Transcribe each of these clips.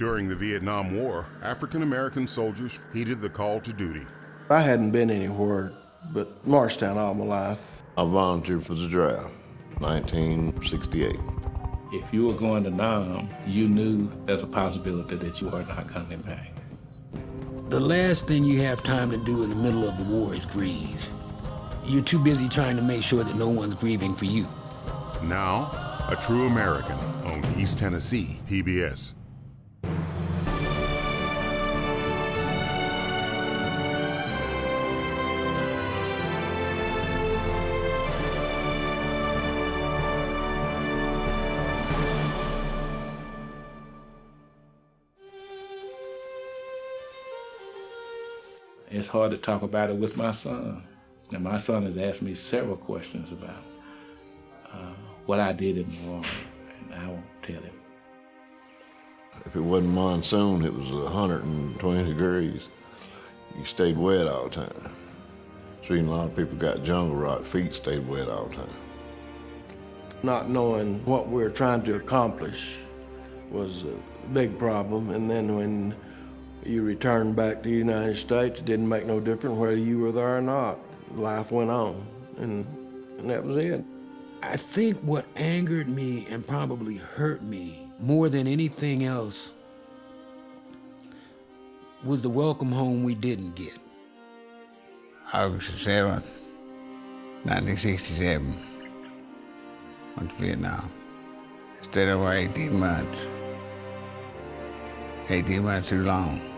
During the Vietnam War, African American soldiers heeded the call to duty. I hadn't been anywhere but Morristown all my life. I volunteered for the draft, 1968. If you were going to Nam, you knew there's a possibility that you are not coming back. The last thing you have time to do in the middle of the war is grieve. You're too busy trying to make sure that no one's grieving for you. Now, a true American on East Tennessee PBS. It's hard to talk about it with my son. And my son has asked me several questions about uh, what I did in the war, and I won't tell him. If it wasn't monsoon, it was 120 degrees. You stayed wet all the time. Seen a lot of people got jungle rot, feet stayed wet all the time. Not knowing what we were trying to accomplish was a big problem. And then when you returned back to the United States, it didn't make no difference whether you were there or not. Life went on, and, and that was it. I think what angered me and probably hurt me more than anything else was the welcome home we didn't get. August 7th, 1967, went to Vietnam. Stayed over 18 months. 18 months too long.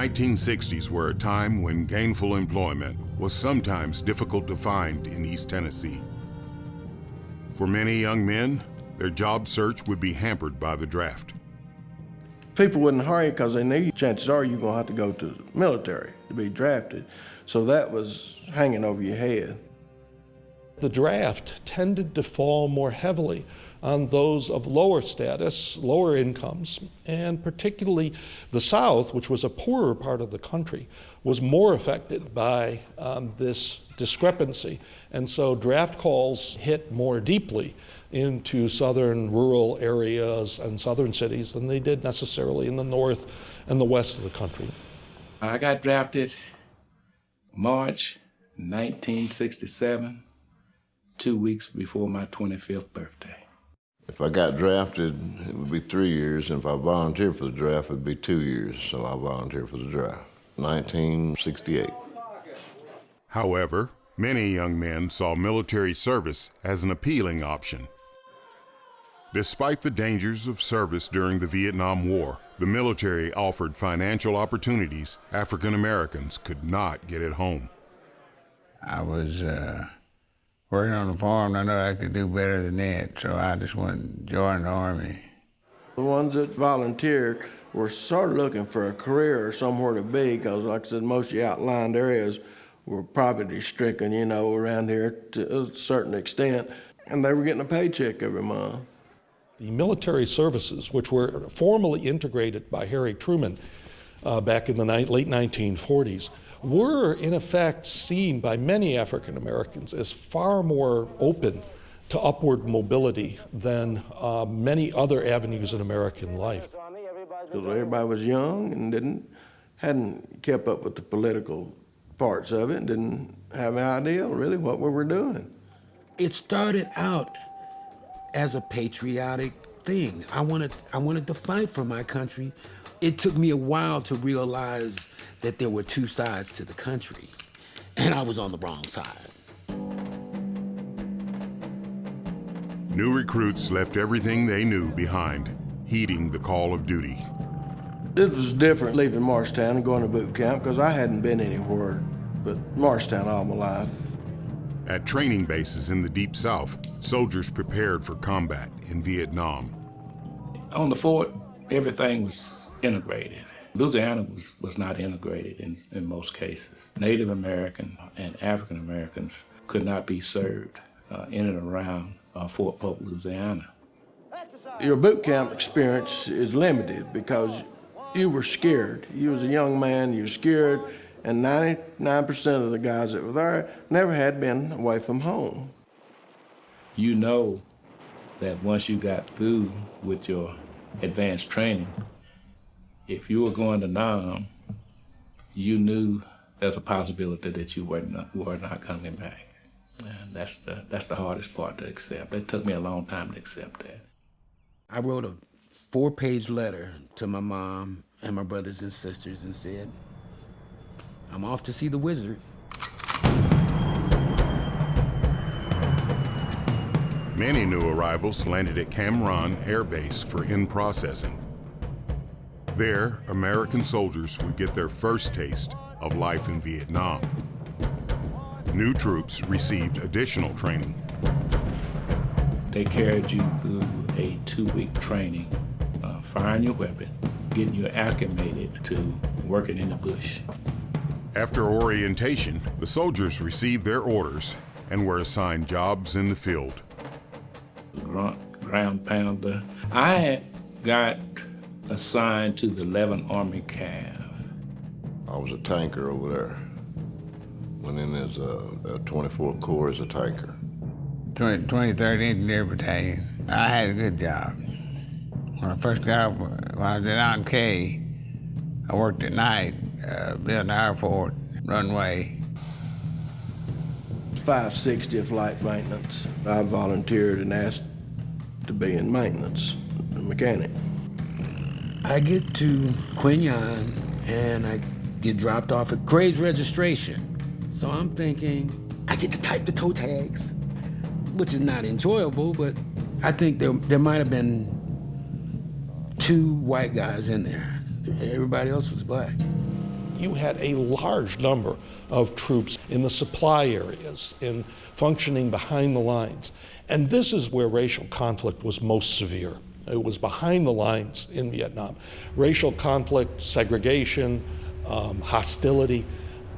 1960s were a time when gainful employment was sometimes difficult to find in East Tennessee. For many young men, their job search would be hampered by the draft. People wouldn't hire you because they knew chances are you're going to have to go to the military to be drafted. So that was hanging over your head. The draft tended to fall more heavily on those of lower status, lower incomes, and particularly the South, which was a poorer part of the country, was more affected by um, this discrepancy. And so draft calls hit more deeply into southern rural areas and southern cities than they did necessarily in the north and the west of the country. I got drafted March 1967, two weeks before my 25th birthday. If I got drafted, it would be three years, and if I volunteered for the draft, it would be two years, so I volunteered for the draft. 1968. However, many young men saw military service as an appealing option. Despite the dangers of service during the Vietnam War, the military offered financial opportunities African Americans could not get at home. I was uh, working on the farm, I know I could do better than that, so I just went and joined the Army. The ones that volunteered were sort of looking for a career or somewhere to be because, like I said, most of the outlying areas were poverty stricken, you know, around here to a certain extent, and they were getting a paycheck every month. The military services, which were formally integrated by Harry Truman uh, back in the ni- late 1940s, were in effect seen by many African Americans as far more open to upward mobility than uh, many other avenues in American life. Because everybody was young and didn't hadn't kept up with the political parts of it and didn't have an idea really what we were doing. It started out as a patriotic thing. I wanted, I wanted to fight for my country. It took me a while to realize that there were two sides to the country, and I was on the wrong side. New recruits left everything they knew behind, heeding the call of duty. It was different leaving Morristown and going to boot camp because I hadn't been anywhere but Morristown all my life. At training bases in the Deep South, soldiers prepared for combat in Vietnam. On the fort, everything was integrated. Louisiana was, was not integrated in, in most cases. Native American and African Americans could not be served uh, in and around uh, Fort Polk, Louisiana. your boot camp experience is limited because you were scared. You was a young man, you were scared, and 99% of the guys that were there never had been away from home. You know that once you got through with your advanced training, if you were going to Nam, you knew there's a possibility that you were not, were not coming back. And that's the, that's the hardest part to accept. It took me a long time to accept that. I wrote a four page letter to my mom and my brothers and sisters and said, I'm off to see the wizard. Many new arrivals landed at Cam Ranh Air Base for in-processing. There, American soldiers would get their first taste of life in Vietnam. New troops received additional training. They carried you through a two-week training, uh, firing your weapon, getting you acclimated to working in the bush. After orientation, the soldiers received their orders and were assigned jobs in the field. Grunt, ground pounder. I got assigned to the 11th Army Cav. I was a tanker over there. Went in as a, a 24th Corps as a tanker. 20, 23rd Engineer Battalion. I had a good job. When I first got, when I was at An Khe, I worked at night, uh, building an airport, runway. 560 flight maintenance. I volunteered and asked to be in maintenance, a mechanic. I get to Qui Nhon and I get dropped off at Graves registration. So I'm thinking, I get to type the toe tags, which is not enjoyable, but I think there, there might have been two white guys in there. Everybody else was black. You had a large number of troops in the supply areas, in functioning behind the lines. And this is where racial conflict was most severe. It was behind the lines in Vietnam. Racial conflict, segregation, um, hostility,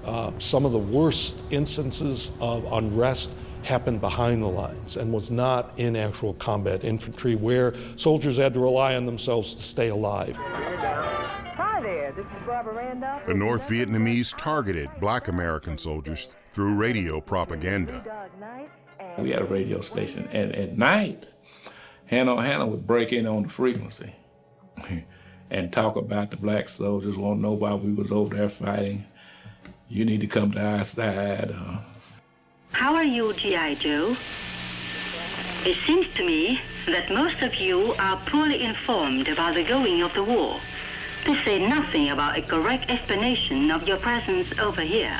uh, some of the worst instances of unrest happened behind the lines and was not in actual combat infantry where soldiers had to rely on themselves to stay alive. Hi there, this is Barbara Randolph. The North Vietnamese targeted black American soldiers through radio propaganda. We had a radio station, and at night, Hanoi Hannah would break in on the frequency and talk about the black soldiers, won't know why we was over there fighting. You need to come to our side. Uh, How are you, G.I. Joe? It seems to me that most of you are poorly informed about the going of the war. To say nothing about a correct explanation of your presence over here.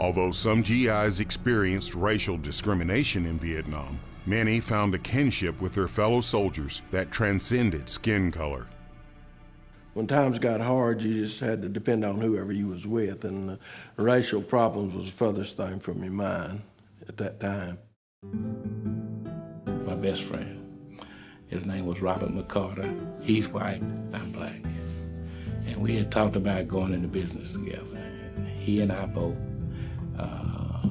Although some GIs experienced racial discrimination in Vietnam, many found a kinship with their fellow soldiers that transcended skin color. When times got hard, you just had to depend on whoever you was with, and uh, racial problems was the furthest thing from your mind at that time. my best friend. His name was Robert McCarter. He's white, I'm black. And we had talked about going into business together. And he and I both uh,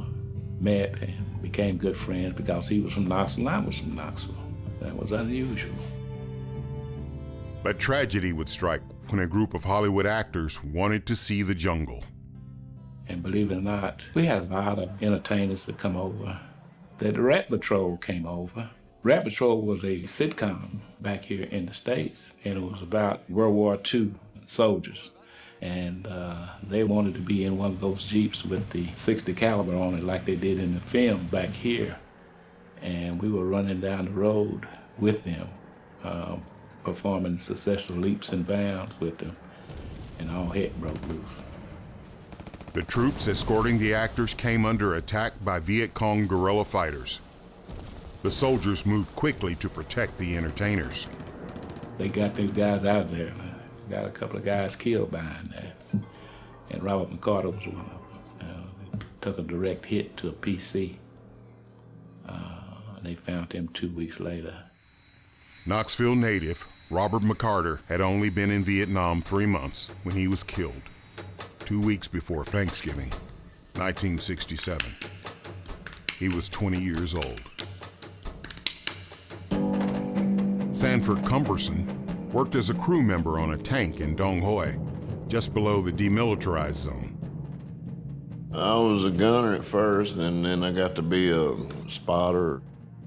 met and became good friends because he was from Knoxville and I was from Knoxville. That was unusual. But tragedy would strike when a group of Hollywood actors wanted to see the jungle. And believe it or not, we had a lot of entertainers that come over. The Rat Patrol came over. Rat Patrol was a sitcom back here in the States, and it was about World War II soldiers. And uh, they wanted to be in one of those Jeeps with the 60 caliber on it like they did in the film back here. And we were running down the road with them, um, performing successful leaps and bounds with them, and all heck broke loose. The troops escorting the actors came under attack by Viet Cong guerrilla fighters. The soldiers moved quickly to protect the entertainers. They got these guys out of there. Got a couple of guys killed behind that. And Robert McCarter was one of them. Uh, took a direct hit to a PC. Uh, they found him two weeks later. Knoxville native Robert McCarter had only been in Vietnam three months when he was killed, two weeks before Thanksgiving, 1967. He was 20 years old. Sanford Cumberson worked as a crew member on a tank in Dong Ha, just below the demilitarized zone. I was a gunner at first, and then I got to be a spotter.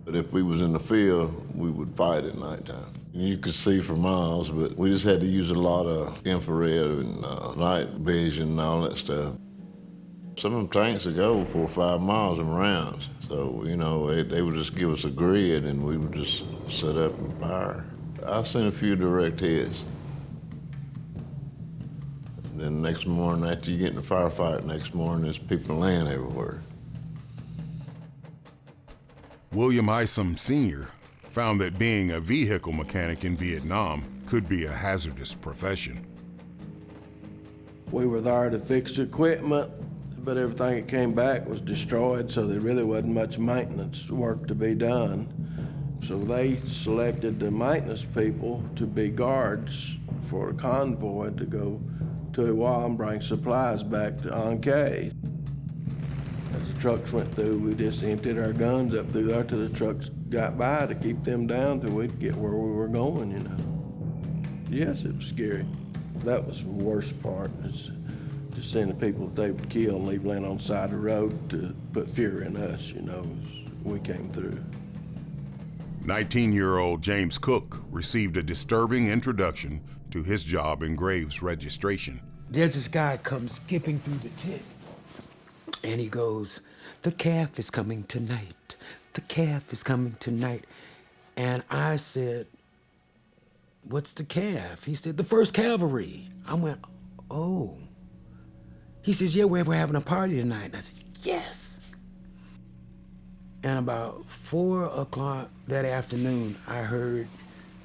But if we was in the field, we would fight at nighttime. You could see for miles, but we just had to use a lot of infrared and uh, night vision and all that stuff. Some of them tanks would go four or five miles in rounds. So, you know, they, they would just give us a grid and we would just set up and fire. I've seen a few direct hits. And then the next morning, after you get in a firefight, next morning, there's people laying everywhere. William Isom Sr. found that being a vehicle mechanic in Vietnam could be a hazardous profession. We were there to fix equipment, but everything that came back was destroyed, so there really wasn't much maintenance work to be done. So they selected the maintenance people to be guards for a convoy to go to Iwa and bring supplies back to An Khe. As the trucks went through, we just emptied our guns up through there till the trucks got by to keep them down till we'd get where we were going, you know. Yes, it was scary. That was the worst part, is just seeing the people that they would kill and leave laying on the side of the road to put fear in us, you know, as we came through. 19 year old James Cook received a disturbing introduction to his job in Graves registration. There's this guy comes skipping through the tent, and he goes, "The Cav is coming tonight. The Cav is coming tonight." And I said, "What's the Cav?" He said, "The First Cavalry." I went, "Oh." He says, "Yeah, we're, we're having a party tonight." And I said, "Yes." And about four o'clock that afternoon, I heard,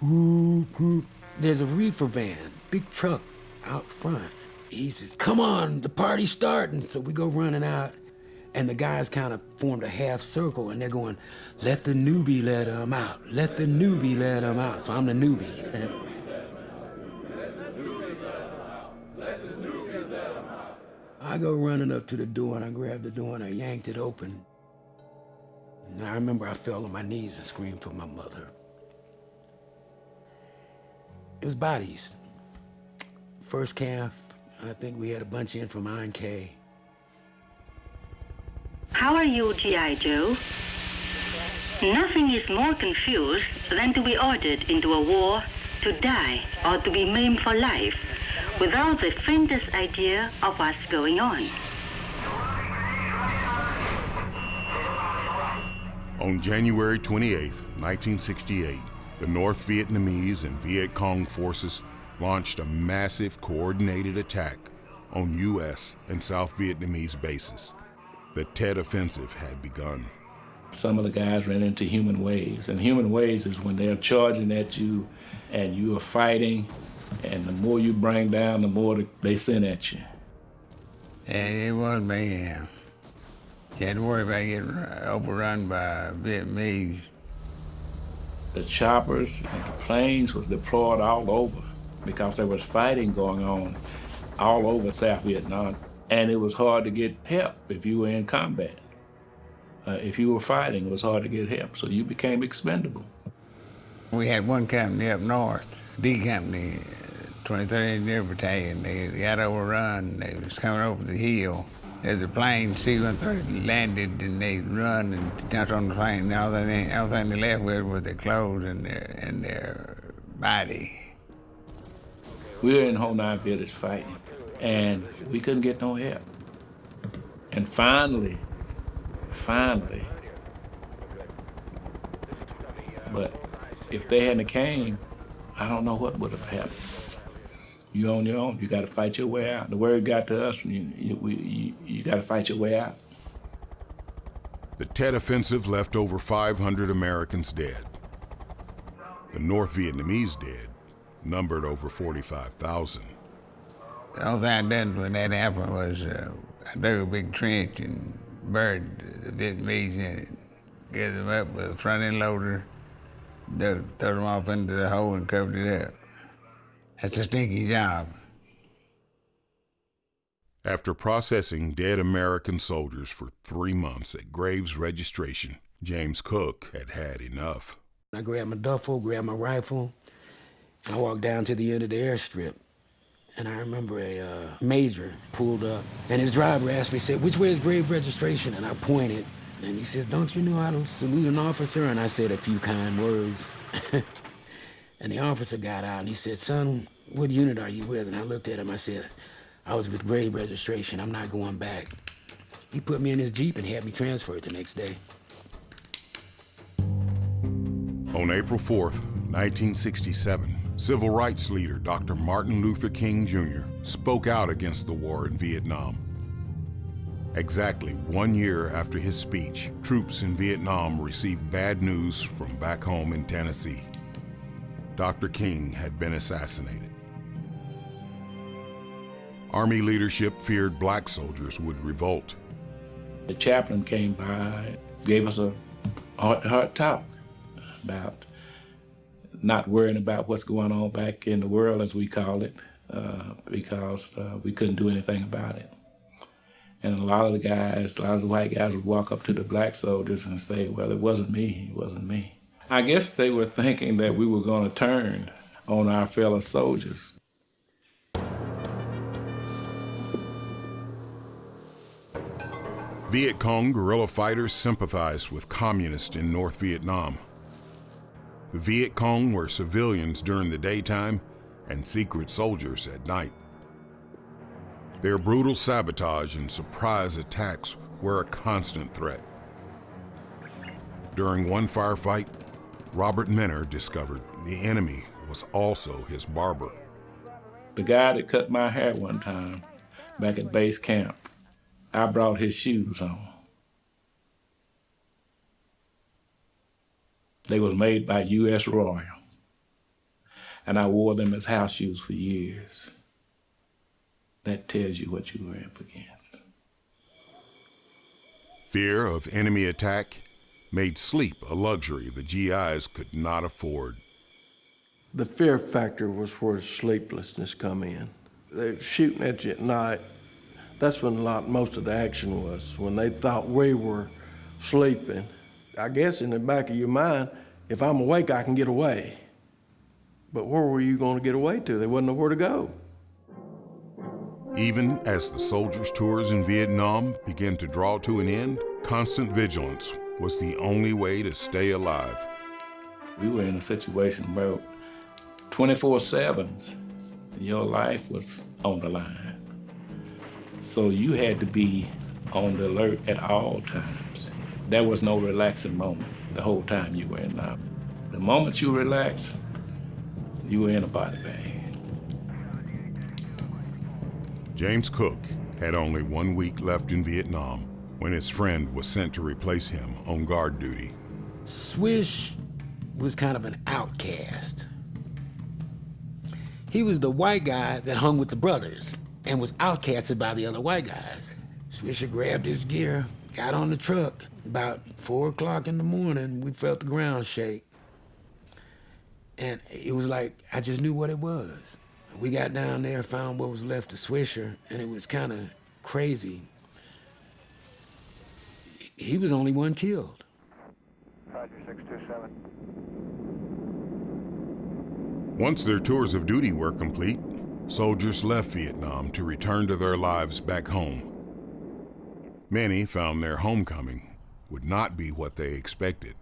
whoop, whoop. There's a reefer van, big truck out front. He says, come on, the party's starting. So we go running out, and the guys kind of formed a half circle, and they're going, let the newbie let him out. Let the newbie let him out. So I'm the newbie. I go running up to the door, and I grab the door, and I yanked it open. And I remember I fell on my knees and screamed for my mother. It was bodies. First Cav, I think we had a bunch in from An Khe. How are you, G.I. Joe? Nothing is more confused than to be ordered into a war to die or to be maimed for life without the faintest idea of what's going on. On January 28, 1968, the North Vietnamese and Viet Cong forces launched a massive coordinated attack on U.S. and South Vietnamese bases. The Tet Offensive had begun. Some of the guys ran into human waves, and human waves is when they're charging at you and you are fighting, and the more you bring down, the more they send at you. And it was mayhem. You had to worry about getting overrun by Vietnamese. The choppers and the planes were deployed all over because there was fighting going on all over South Vietnam. And it was hard to get help if you were in combat. Uh, if you were fighting, it was hard to get help, so you became expendable. We had one company up north, D Company, 23rd Engineer Battalion. They got overrun. They was coming over the hill. There's a plane, C-130, landed, and they run and jumped on the plane. And all they, thing they left with was their clothes and their, and their body. We were in Ho Nine Village fighting, and we couldn't get no help. And finally, finally, but if they hadn't came, I don't know what would have happened. You on your own. You got to fight your way out. The word got to us, and you, you, you, you got to fight your way out. The Tet Offensive left over 500 Americans dead. The North Vietnamese dead numbered over 45,000. The only thing I done when that happened was uh, I dug a big trench and buried the Vietnamese in it. Gathered them up with a front end loader, dug, threw them off into the hole and covered it up. That's a stinky job. After processing dead American soldiers for three months at Graves Registration, James Cook had had enough. I grabbed my duffel, grabbed my rifle, and I walked down to the end of the airstrip. And I remember a uh, major pulled up, and his driver asked me, said, which way is Graves registration? And I pointed, and he says, don't you know how to salute an officer? And I said a few kind words. and the officer got out, and he said, son, what unit are you with? And I looked at him, I said, I was with grave registration, I'm not going back. He put me in his Jeep and had me transferred the next day. On April 4th, 1967, civil rights leader Dr. Martin Luther King Jr. spoke out against the war in Vietnam. Exactly one year after his speech, troops in Vietnam received bad news from back home in Tennessee. Dr. King had been assassinated. Army leadership feared black soldiers would revolt. The chaplain came by, gave us a hard, hard talk about not worrying about what's going on back in the world, as we call it, uh, because uh, we couldn't do anything about it. And a lot of the guys, a lot of the white guys would walk up to the black soldiers and say, well, it wasn't me, it wasn't me. I guess they were thinking that we were going to turn on our fellow soldiers. Viet Cong guerrilla fighters sympathized with communists in North Vietnam. The Viet Cong were civilians during the daytime and secret soldiers at night. Their brutal sabotage and surprise attacks were a constant threat. During one firefight, Robert Minner discovered the enemy was also his barber. The guy that cut my hair one time back at base camp, I brought his shoes on. They was made by U.S. Royal. And I wore them as house shoes for years. That tells you what you were up against. Fear of enemy attack made sleep a luxury the GIs could not afford. The fear factor was where sleeplessness come in. They're shooting at you at night. That's when a lot, most of the action was, when they thought we were sleeping I guess in the back of your mind, if I'm awake, I can get away. But where were you going to get away to? There wasn't nowhere to go. Even as the soldiers' tours in Vietnam began to draw to an end, constant vigilance was the only way to stay alive. We were in a situation where 24-7, your life was on the line. So you had to be on the alert at all times. There was no relaxing moment the whole time you were in Nam. The moment you relax, you were in a body bag. James Cook had only one week left in Vietnam when his friend was sent to replace him on guard duty. Swish was kind of an outcast. He was the white guy that hung with the brothers and was outcasted by the other white guys. Swisher grabbed his gear, got on the truck, about four o'clock in the morning, we felt the ground shake. And it was like, I just knew what it was. We got down there, found what was left of Swisher, and it was kind of crazy. He was only one killed. Roger, 627. Once their tours of duty were complete, soldiers left Vietnam to return to their lives back home. Many found their homecoming would not be what they expected.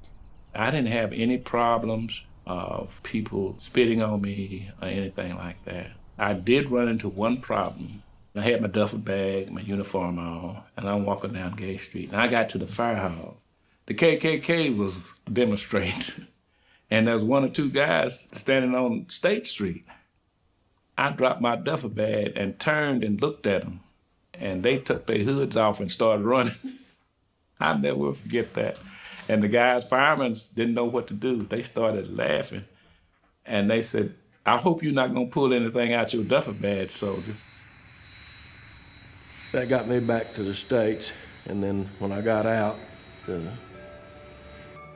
I didn't have any problems of people spitting on me or anything like that. I did run into one problem. I had my duffel bag, my uniform on, and I'm walking down Gay Street. And I got to the fire hall. The KKK was demonstrating, and there's one or two guys standing on State Street. I dropped my duffel bag and turned and looked at them, and they took their hoods off and started running. I'll never forget that. And the guys, firemen, didn't know what to do. They started laughing. And they said, I hope you're not going to pull anything out your duffel bag, soldier. That got me back to the States. And then when I got out, uh,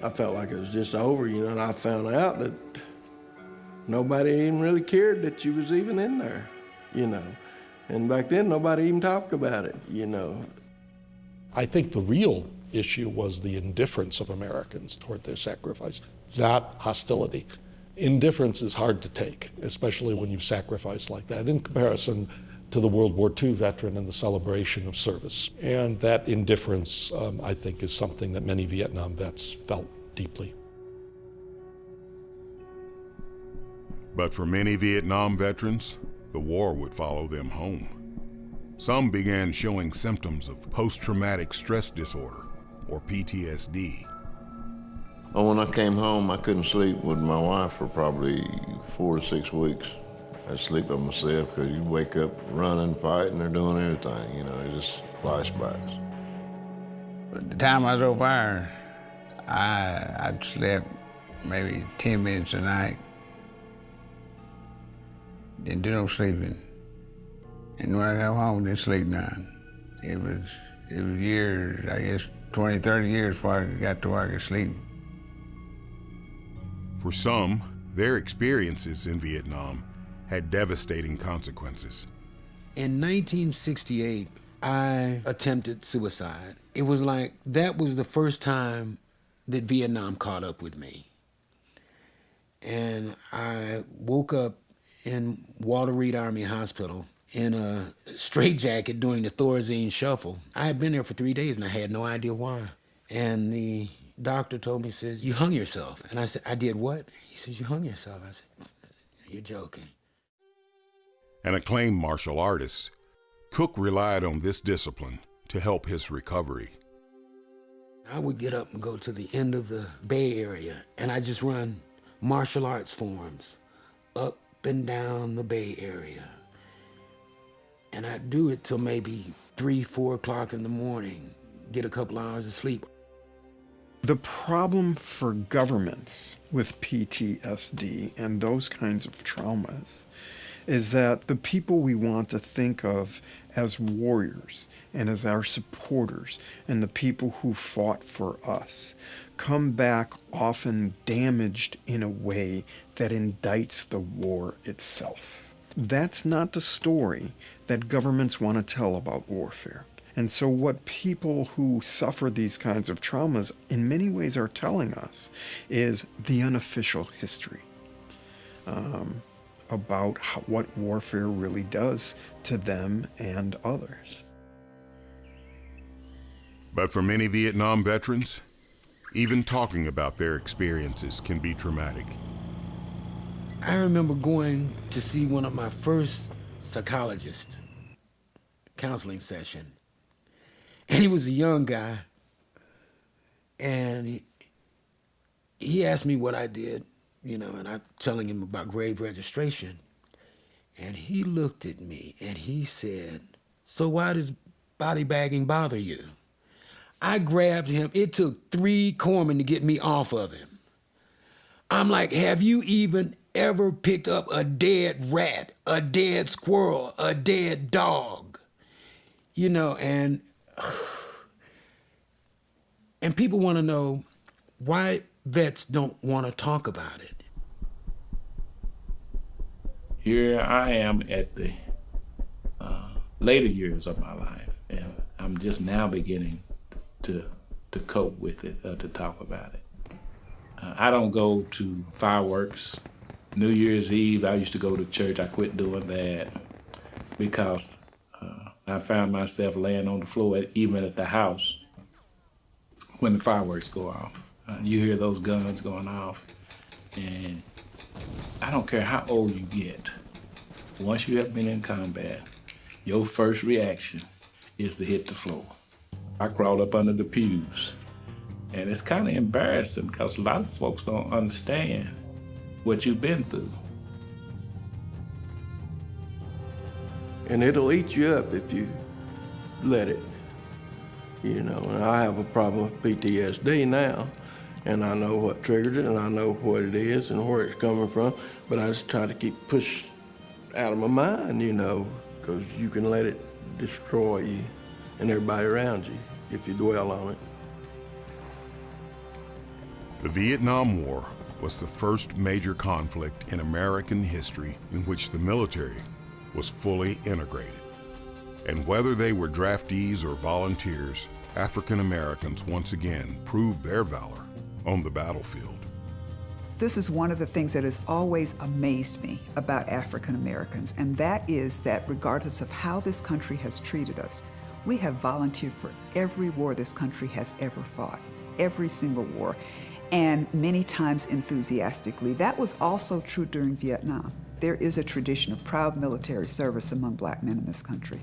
I felt like it was just over, you know, and I found out that nobody even really cared that you was even in there, you know. And back then, nobody even talked about it, you know. I think the real issue was the indifference of Americans toward their sacrifice, not hostility. Indifference is hard to take, especially when you've sacrificed like that, in comparison to the World War II veteran and the celebration of service. And that indifference, um, I think, is something that many Vietnam vets felt deeply. But for many Vietnam veterans, the war would follow them home. Some began showing symptoms of post traumatic stress disorder, or PTSD. Well, when I came home, I couldn't sleep with my wife for probably four to six weeks. I'd sleep by myself because you'd wake up running, fighting, or doing everything, you know, just flashbacks. But the time I was over there, I, I'd slept maybe 10 minutes a night. Didn't do no sleeping. And when I got home, didn't sleep none. It was, it was years, I guess 20, 30 years before I got to where I could sleep. For some, their experiences in Vietnam had devastating consequences. In 1968, I attempted suicide. It was like that was the first time that Vietnam caught up with me. And I woke up in Walter Reed Army Hospital in a straitjacket during the Thorazine shuffle. I had been there for three days and I had no idea why. And the doctor told me, says, you hung yourself. And I said, I did what? He says, you hung yourself. I said, you're joking. An acclaimed martial artist, Cook relied on this discipline to help his recovery. I would get up and go to the end of the Bay Area and I just run martial arts forms up and down the Bay Area. And I'd do it till maybe three, four o'clock in the morning, get a couple hours of sleep. The problem for governments with PTSD and those kinds of traumas is that the people we want to think of as warriors and as our supporters and the people who fought for us come back often damaged in a way that indicts the war itself. That's not the story that governments want to tell about warfare. And so, what people who suffer these kinds of traumas in many ways are telling us is the unofficial history um, about how, what warfare really does to them and others. But for many Vietnam veterans, even talking about their experiences can be traumatic. I remember going to see one of my first psychologist counseling session. And he was a young guy. And he, he asked me what I did, you know, and I'm telling him about grave registration. And he looked at me and he said, So why does body bagging bother you? I grabbed him. It took three corpsmen to get me off of him. I'm like, Have you even ever picked up a dead rat, a dead squirrel, a dead dog? You know, and and people want to know why vets don't want to talk about it. Here I am at the uh, later years of my life, and I'm just now beginning to to cope with it, uh, to talk about it. Uh, I don't go to fireworks. New Year's Eve, I used to go to church. I quit doing that because uh, I found myself laying on the floor, at, even at the house, when the fireworks go off. Uh, you hear those guns going off, and I don't care how old you get. Once you have been in combat, your first reaction is to hit the floor. I crawled up under the pews. And it's kind of embarrassing because a lot of folks don't understand what you've been through. And it'll eat you up if you let it. You know, and I have a problem with PTSD now, and I know what triggered it, and I know what it is and where it's coming from, but I just try to keep push out of my mind, you know, because you can let it destroy you and everybody around you if you dwell on it. The Vietnam War was the first major conflict in American history in which the military was fully integrated. And whether they were draftees or volunteers, African Americans once again proved their valor on the battlefield. This is one of the things that has always amazed me about African Americans, and that is that regardless of how this country has treated us, we have volunteered for every war this country has ever fought, every single war, and many times enthusiastically. That was also true during Vietnam. There is a tradition of proud military service among black men in this country.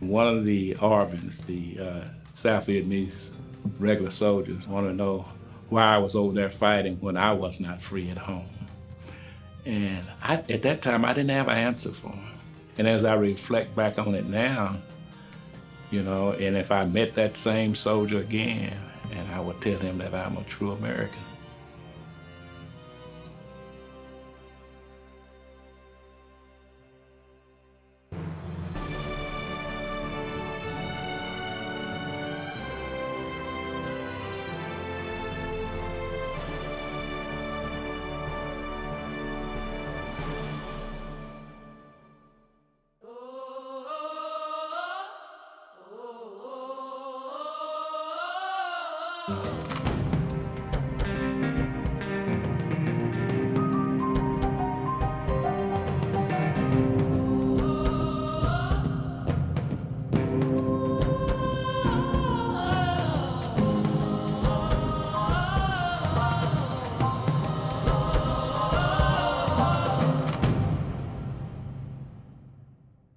One of the ARVNs, the uh, South Vietnamese regular soldiers, want to know why I was over there fighting when I was not free at home. And I, at that time, I didn't have an answer for him. And as I reflect back on it now, you know, and if I met that same soldier again, and I would tell him that I'm a true American.